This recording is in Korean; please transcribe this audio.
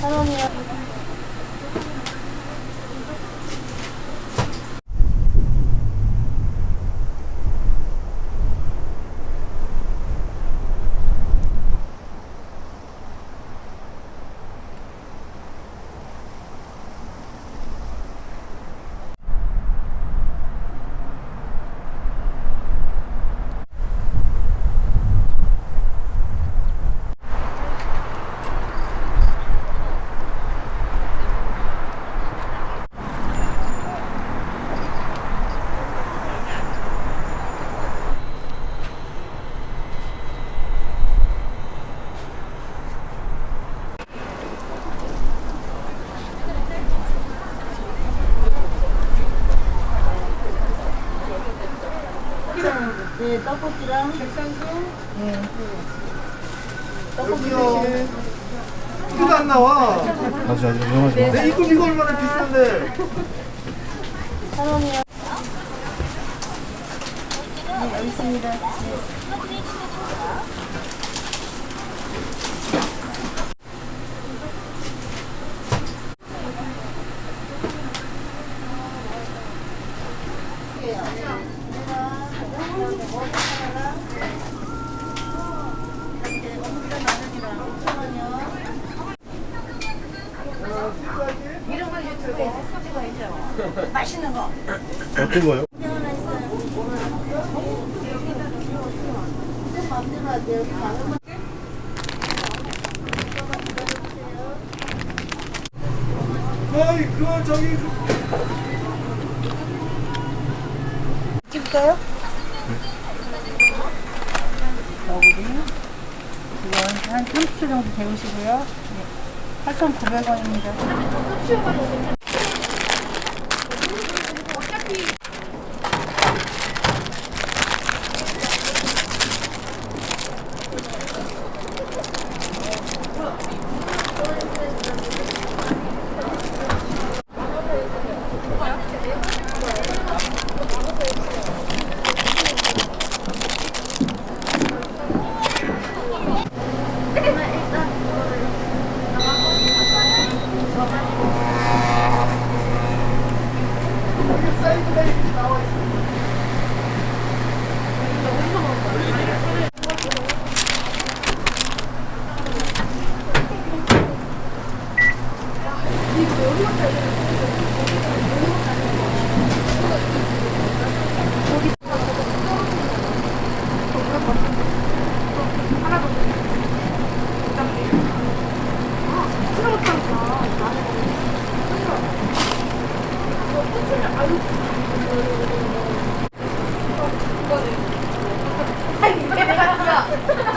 頼むよ。 네, 떡볶이랑 백상구. 네. 떡볶이 여기요. 드실. 이거 안 나와. 아주 아주 유명하지 마. 내 이거 이거 얼마나 비싼데. 천 원이요. 네, 여기 있습니다. 네. 맛있는 거. 어떤 거요? 어이 그거 저기 그- 찍을까요? 너구리 이건 한 30초 정도 데우시고요. 네. 8,900원입니다. 어차피 아니, 이게 내가 진짜.